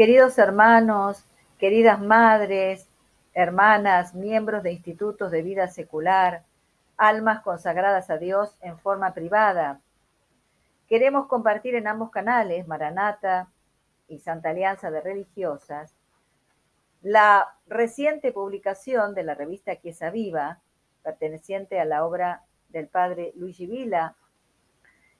Queridos hermanos, queridas madres, hermanas, miembros de institutos de vida secular, almas consagradas a Dios en forma privada. Queremos compartir en ambos canales, Maranata y Santa Alianza de Religiosas, la reciente publicación de la revista Quiesa Viva, perteneciente a la obra del padre Luigi Vila,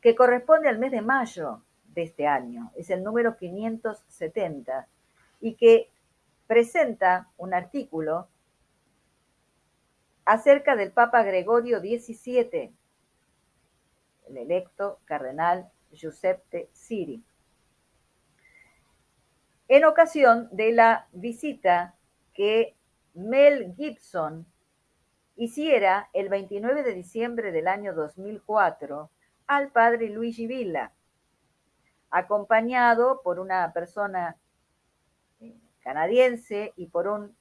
que corresponde al mes de mayo de este año, es el número 570, y que presenta un artículo acerca del Papa Gregorio XVII, el electo cardenal Giuseppe Siri, en ocasión de la visita que Mel Gibson hiciera el 29 de diciembre del año 2004 al padre Luigi Villa, acompañado por una persona eh, canadiense y por un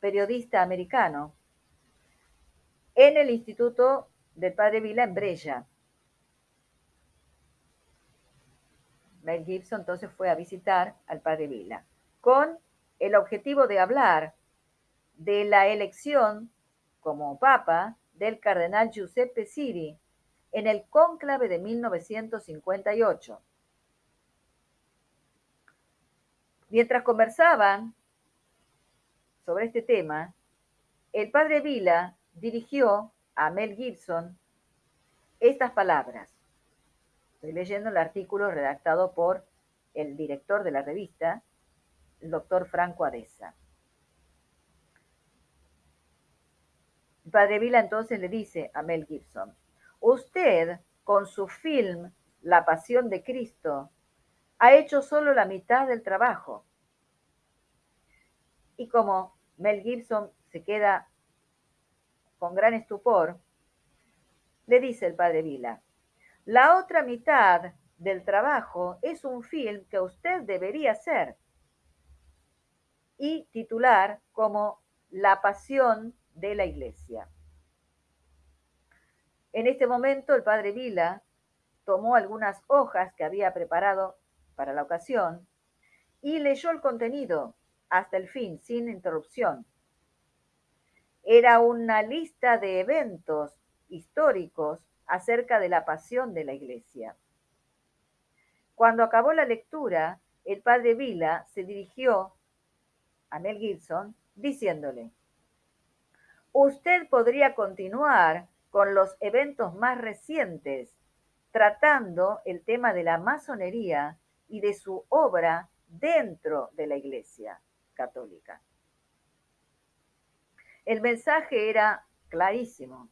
periodista americano en el Instituto del Padre Vila en Brella. Mel Gibson entonces fue a visitar al Padre Vila con el objetivo de hablar de la elección como papa del cardenal Giuseppe Siri en el cónclave de 1958. Mientras conversaban sobre este tema, el padre Vila dirigió a Mel Gibson estas palabras. Estoy leyendo el artículo redactado por el director de la revista, el doctor Franco Adesa. El padre Vila entonces le dice a Mel Gibson, usted con su film La Pasión de Cristo ha hecho solo la mitad del trabajo. Y como Mel Gibson se queda con gran estupor, le dice el padre Vila, la otra mitad del trabajo es un film que usted debería hacer y titular como La pasión de la iglesia. En este momento el padre Vila tomó algunas hojas que había preparado para la ocasión y leyó el contenido hasta el fin, sin interrupción. Era una lista de eventos históricos acerca de la pasión de la iglesia. Cuando acabó la lectura, el padre Vila se dirigió a Mel Gibson diciéndole, usted podría continuar con los eventos más recientes, tratando el tema de la masonería y de su obra dentro de la Iglesia católica. El mensaje era clarísimo.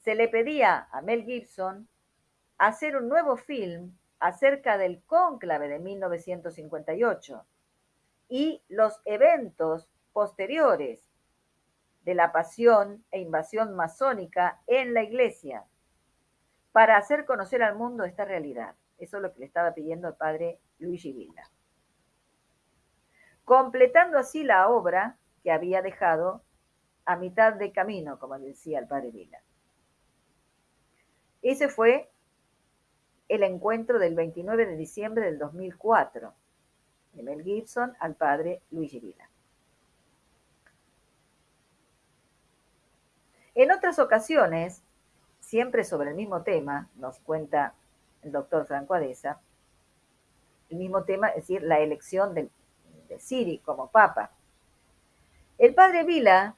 Se le pedía a Mel Gibson hacer un nuevo film acerca del cónclave de 1958 y los eventos posteriores de la pasión e invasión masónica en la iglesia para hacer conocer al mundo esta realidad. Eso es lo que le estaba pidiendo el padre Luigi Villa. Completando así la obra que había dejado a mitad de camino, como decía el padre Villa. Ese fue el encuentro del 29 de diciembre del 2004 de Mel Gibson al padre Luigi Villa. En otras ocasiones, siempre sobre el mismo tema, nos cuenta doctor Franco Adesa, el mismo tema, es decir, la elección de, de Siri como papa. El padre Vila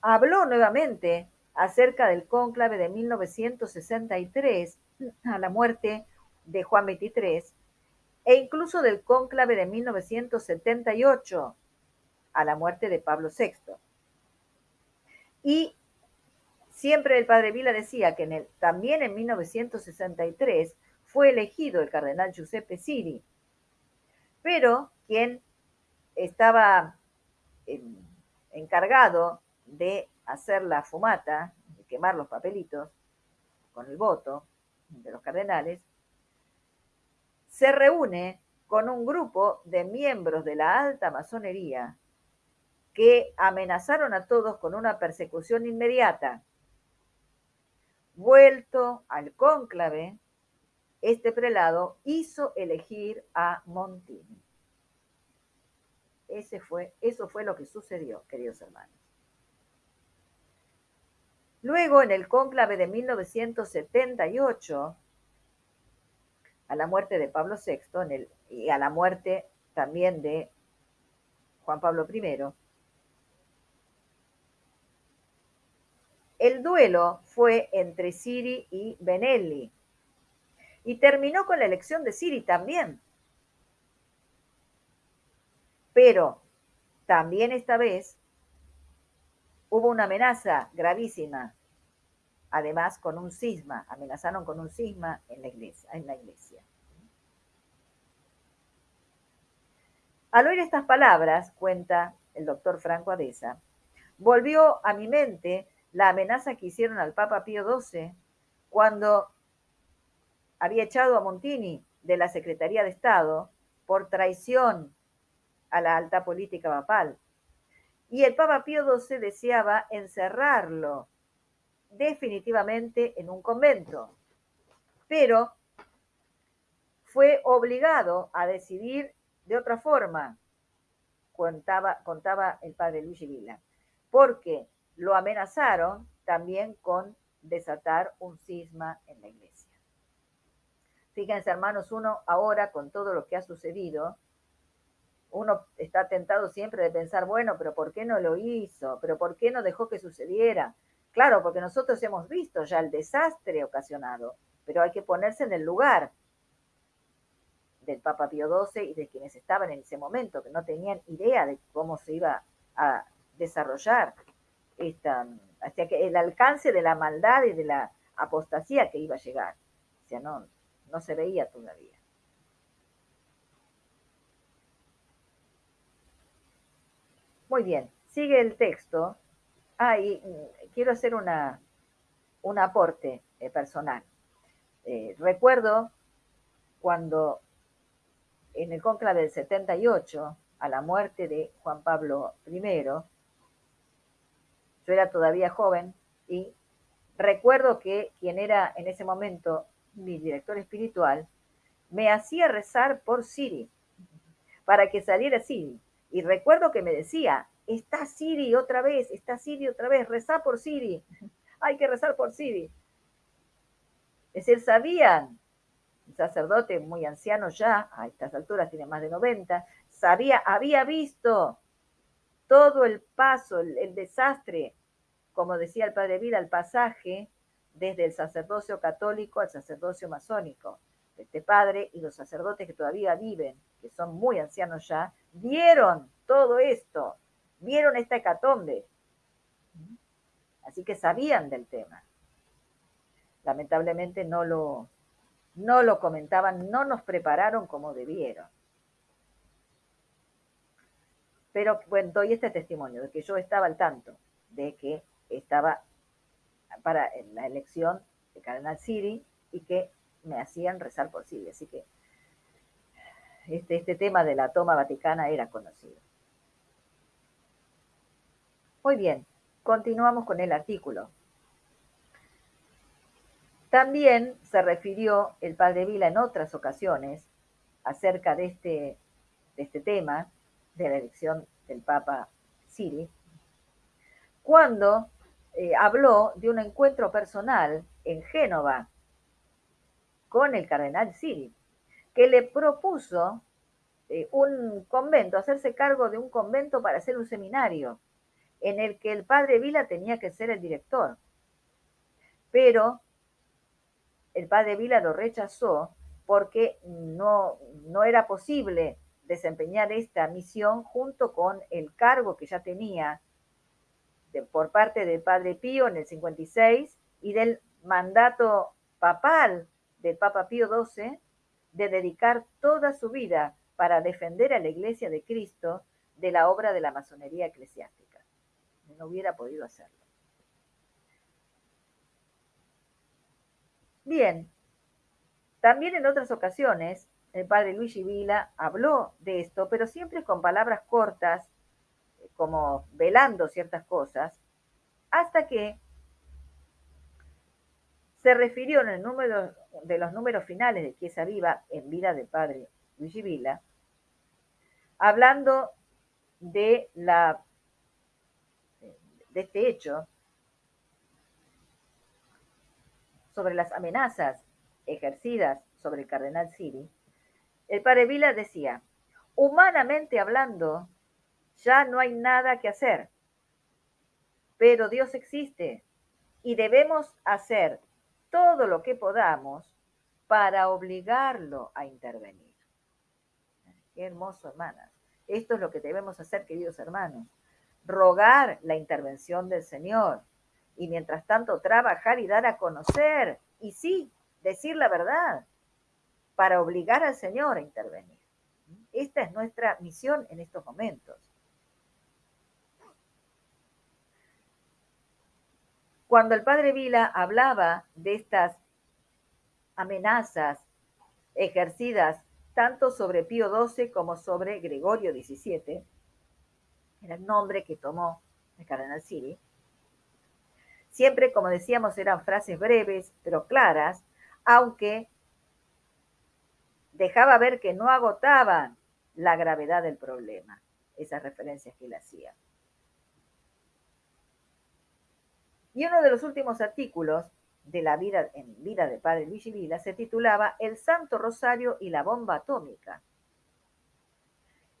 habló nuevamente acerca del cónclave de 1963 a la muerte de Juan XXIII e incluso del cónclave de 1978 a la muerte de Pablo VI. Y siempre el padre Vila decía que en el, también en 1963 fue elegido el cardenal Giuseppe Siri, pero quien estaba encargado de hacer la fumata, de quemar los papelitos con el voto de los cardenales, se reúne con un grupo de miembros de la alta masonería que amenazaron a todos con una persecución inmediata. Vuelto al cónclave, este prelado hizo elegir a Montini. Ese fue, eso fue lo que sucedió, queridos hermanos. Luego, en el cónclave de 1978, a la muerte de Pablo VI y a la muerte también de Juan Pablo I, el duelo fue entre Siri y Benelli y terminó con la elección de Siri también. Pero también esta vez hubo una amenaza gravísima, además con un cisma, amenazaron con un cisma en la iglesia. En la iglesia. Al oír estas palabras, cuenta el doctor Franco Adesa, volvió a mi mente la amenaza que hicieron al Papa Pío XII cuando había echado a Montini de la Secretaría de Estado por traición a la alta política papal. Y el Papa Pío XII deseaba encerrarlo definitivamente en un convento, pero fue obligado a decidir de otra forma, contaba, el padre Luigi Vila, porque lo amenazaron también con desatar un cisma en la iglesia. Fíjense, hermanos, uno ahora con todo lo que ha sucedido, uno está tentado siempre de pensar, bueno, pero ¿por qué no lo hizo? ¿Pero por qué no dejó que sucediera? Claro, porque nosotros hemos visto ya el desastre ocasionado, pero hay que ponerse en el lugar del Papa Pío XII y de quienes estaban en ese momento, que no tenían idea de cómo se iba a desarrollar esta, que el alcance de la maldad y de la apostasía que iba a llegar. O sea, no, no se veía todavía. Muy bien, sigue el texto. Ah, y mm, quiero hacer una, un aporte eh, personal. Eh, recuerdo cuando en el conclave del 78, a la muerte de Juan Pablo I, yo era todavía joven y recuerdo que quien era en ese momento mi director espiritual me hacía rezar por Siri, para que saliera Siri. Y recuerdo que me decía, está Siri otra vez, está Siri otra vez, reza por Siri, hay que rezar por Siri. Es decir, sabían, un sacerdote muy anciano ya, a estas alturas tiene más de 90, sabía, había visto todo el paso, el, desastre, como decía el padre Vida, el pasaje desde el sacerdocio católico al sacerdocio masónico. Este padre y los sacerdotes que todavía viven, que son muy ancianos ya, vieron todo esto, vieron esta hecatombe. Así que sabían del tema. Lamentablemente no lo, no lo comentaban, no nos prepararon como debieron. Pero bueno, doy este testimonio de que yo estaba al tanto de que estaba para la elección de Cardenal Siri y que me hacían rezar por Siri. Así que este, este tema de la toma vaticana era conocido. Muy bien, continuamos con el artículo. También se refirió el padre Vila en otras ocasiones acerca de este, de este tema, de la elección del Papa Siri, cuando eh, habló de un encuentro personal en Génova con el cardenal Siri, que le propuso eh, un convento, hacerse cargo de un convento para hacer un seminario en el que el padre Vila tenía que ser el director. Pero el padre Vila lo rechazó porque no, no era posible desempeñar esta misión junto con el cargo que ya tenía por parte del Padre Pío en el 56 y del mandato papal del Papa Pío XII de dedicar toda su vida para defender a la Iglesia de Cristo de la obra de la masonería eclesiástica. No hubiera podido hacerlo. Bien, también en otras ocasiones el padre Luigi Vila habló de esto, pero siempre con palabras cortas como velando ciertas cosas, hasta que se refirió en el número de los números finales de Chiesa Viva en vida del padre Luigi Vila, hablando de, la, de este hecho, sobre las amenazas ejercidas sobre el cardenal Siri, el padre Vila decía, humanamente hablando, ya no hay nada que hacer, pero Dios existe y debemos hacer todo lo que podamos para obligarlo a intervenir. Qué hermoso, hermanas. Esto es lo que debemos hacer, queridos hermanos. Rogar la intervención del Señor y mientras tanto trabajar y dar a conocer y sí, decir la verdad para obligar al Señor a intervenir. Esta es nuestra misión en estos momentos. Cuando el padre Vila hablaba de estas amenazas ejercidas tanto sobre Pío XII como sobre Gregorio XVII, era el nombre que tomó el cardenal Siri, siempre, como decíamos, eran frases breves pero claras, aunque dejaba ver que no agotaban la gravedad del problema, esas referencias que él hacía. Y uno de los últimos artículos de la vida en vida del padre Luigi Vila se titulaba El Santo Rosario y la bomba atómica.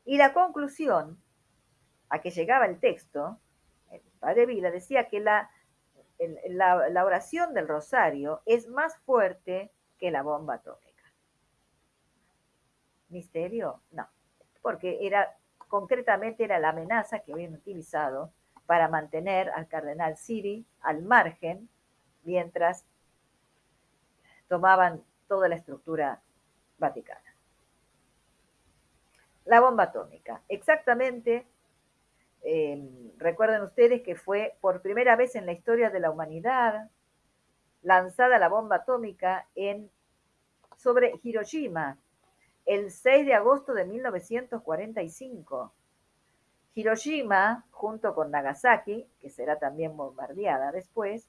Y la conclusión a que llegaba el texto, el padre Vila decía que la, la, la oración del rosario es más fuerte que la bomba atómica. ¿Misterio? No, porque era concretamente era la amenaza que habían utilizado para mantener al cardenal Siri al margen mientras tomaban toda la estructura vaticana. La bomba atómica. Exactamente, em, recuerden ustedes que fue por primera vez en la historia de la humanidad lanzada la bomba atómica en, sobre Hiroshima el 6 de agosto de 1945 Hiroshima, junto con Nagasaki, que será también bombardeada después,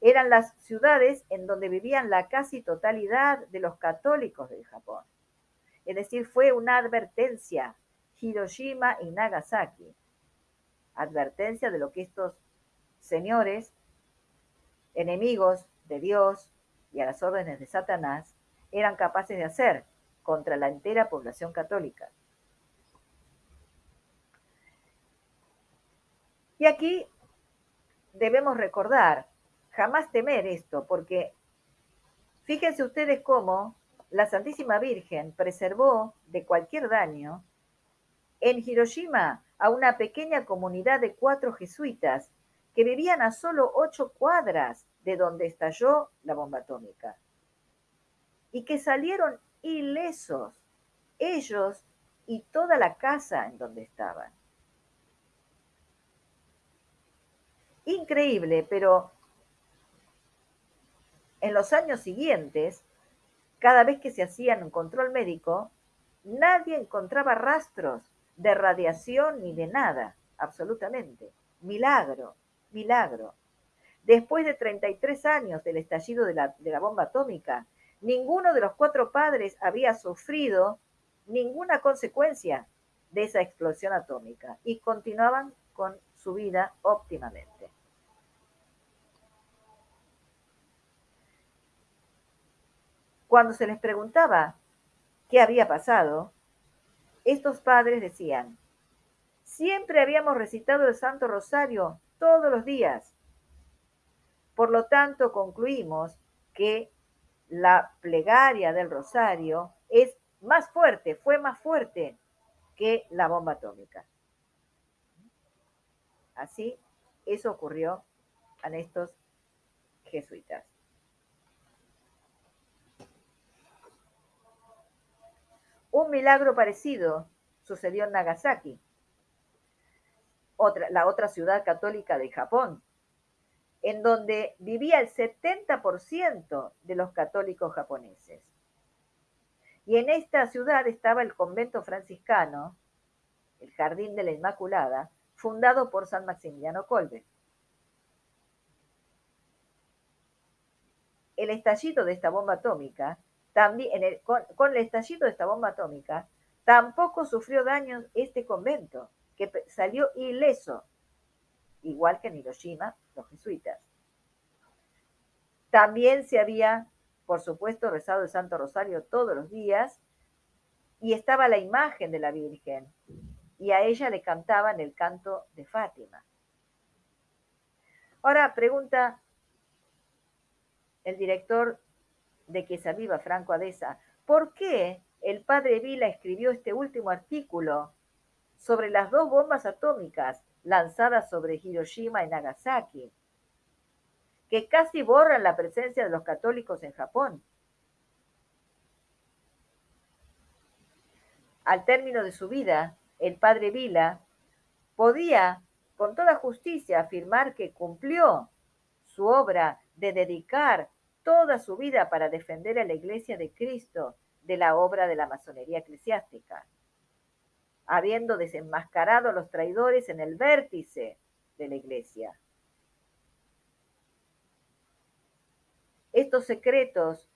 eran las ciudades en donde vivían la casi totalidad de los católicos del Japón. Es decir, fue una advertencia, Hiroshima y Nagasaki, advertencia de lo que estos señores, enemigos de Dios y a las órdenes de Satanás, eran capaces de hacer contra la entera población católica. Y aquí debemos recordar, jamás temer esto, porque fíjense ustedes cómo la Santísima Virgen preservó de cualquier daño en Hiroshima a una pequeña comunidad de cuatro jesuitas que vivían a solo ocho cuadras de donde estalló la bomba atómica y que salieron ilesos, ellos y toda la casa en donde estaban. Increíble, pero en los años siguientes, cada vez que se hacía un control médico, nadie encontraba rastros de radiación ni de nada, absolutamente. Milagro, milagro. Después de 33 años del estallido de la bomba atómica, ninguno de los cuatro padres había sufrido ninguna consecuencia de esa explosión atómica y continuaban con su vida óptimamente. Cuando se les preguntaba qué había pasado, estos padres decían, siempre habíamos recitado el Santo Rosario todos los días. Por lo tanto, concluimos que la plegaria del Rosario es más fuerte, fue más fuerte que la bomba atómica. Así, eso ocurrió a estos jesuitas. Un milagro parecido sucedió en Nagasaki, la otra ciudad católica de Japón, en donde vivía el 70% de los católicos japoneses. Y en esta ciudad estaba el convento franciscano, el Jardín de la Inmaculada, fundado por San Maximiliano Kolbe. El estallido de esta bomba atómica también, con, el estallido de esta bomba atómica, Tampoco sufrió daños este convento, que salió ileso, igual que en Hiroshima, los jesuitas. También se había, por supuesto, rezado el Santo Rosario todos los días y estaba la imagen de la Virgen y a ella le cantaban el canto de Fátima. Ahora pregunta el director de Quesaviva, Viva, Franco Adesa, ¿por qué el padre Vila escribió este último artículo sobre las dos bombas atómicas lanzadas sobre Hiroshima y Nagasaki, que casi borran la presencia de los católicos en Japón? Al término de su vida, el padre Vila podía con toda justicia afirmar que cumplió su obra de dedicar toda su vida para defender a la Iglesia de Cristo de la obra de la masonería eclesiástica, habiendo desenmascarado a los traidores en el vértice de la Iglesia. Estos secretos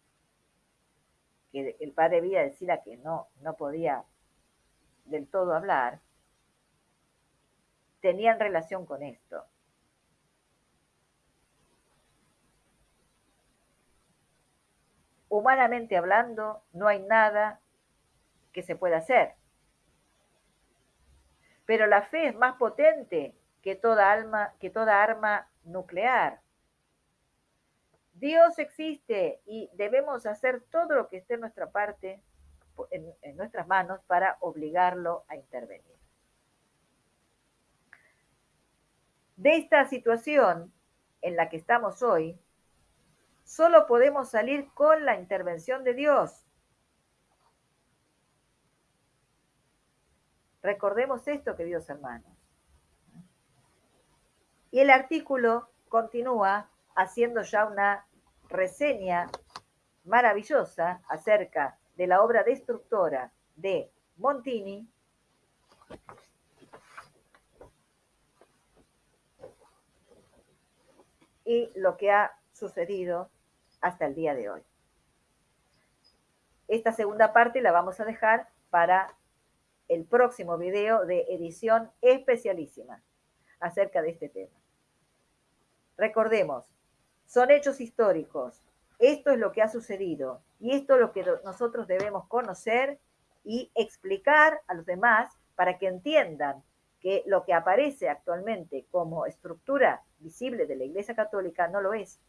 que el padre Vila decía que no, no podía del todo hablar, tenían relación con esto. Humanamente hablando, no hay nada que se pueda hacer. Pero la fe es más potente que toda arma nuclear. Dios existe y debemos hacer todo lo que esté en nuestra parte, en nuestras manos, para obligarlo a intervenir. De esta situación en la que estamos hoy, solo podemos salir con la intervención de Dios. Recordemos esto, queridos hermanos. Y el artículo continúa haciendo ya una reseña maravillosa acerca de la obra destructora de Montini y lo que ha sucedido hasta el día de hoy. Esta segunda parte la vamos a dejar para el próximo video de edición especialísima acerca de este tema. Recordemos, son hechos históricos. Esto es lo que ha sucedido y esto es lo que nosotros debemos conocer y explicar a los demás para que entiendan que lo que aparece actualmente como estructura visible de la Iglesia Católica no lo es.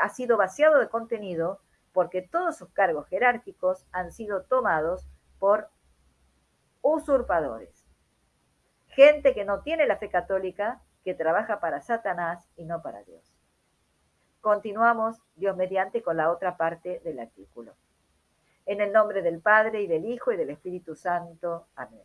Ha sido vaciado de contenido porque todos sus cargos jerárquicos han sido tomados por usurpadores. Gente que no tiene la fe católica, que trabaja para Satanás y no para Dios. Continuamos, Dios mediante, con la otra parte del artículo. En el nombre del Padre y del Hijo y del Espíritu Santo. Amén.